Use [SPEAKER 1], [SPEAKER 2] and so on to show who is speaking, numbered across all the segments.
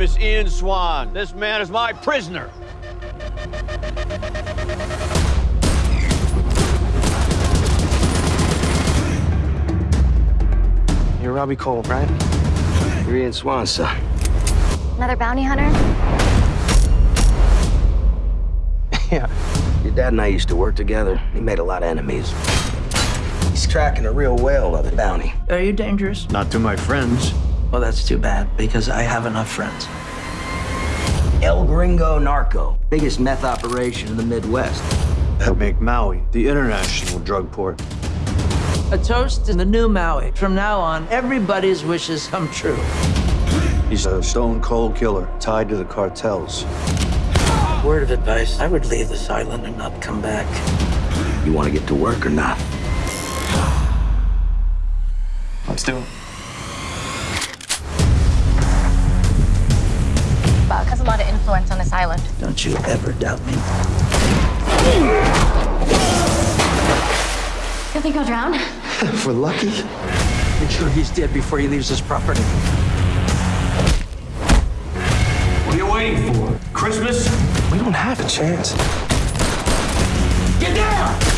[SPEAKER 1] is Ian Swan. This man is my prisoner.
[SPEAKER 2] You're Robbie Cole, right?
[SPEAKER 3] You're Ian Swan's son.
[SPEAKER 4] Another bounty hunter?
[SPEAKER 2] yeah.
[SPEAKER 3] Your dad and I used to work together. He made a lot of enemies. He's tracking a real whale of a bounty.
[SPEAKER 5] Are you dangerous?
[SPEAKER 1] Not to my friends.
[SPEAKER 5] Well, that's too bad, because I have enough friends.
[SPEAKER 3] El Gringo Narco, biggest meth operation in the Midwest.
[SPEAKER 1] That make Maui the international drug port.
[SPEAKER 5] A toast in the new Maui. From now on, everybody's wishes come true.
[SPEAKER 1] He's a stone cold killer tied to the cartels.
[SPEAKER 5] Word of advice, I would leave this island and not come back.
[SPEAKER 3] You want to get to work or not?
[SPEAKER 2] Let's do it.
[SPEAKER 4] Influence on this island.
[SPEAKER 5] Don't you ever doubt me.
[SPEAKER 4] You think I'll drown?
[SPEAKER 2] If we're lucky.
[SPEAKER 5] Make sure he's dead before he leaves his property.
[SPEAKER 1] What are you waiting for? Christmas?
[SPEAKER 2] We don't have a chance.
[SPEAKER 5] Get down!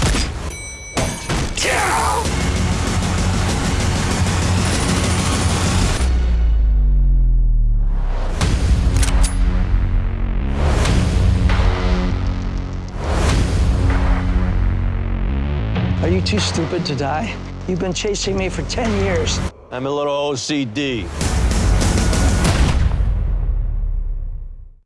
[SPEAKER 5] Are you too stupid to die? You've been chasing me for 10 years.
[SPEAKER 1] I'm a little OCD.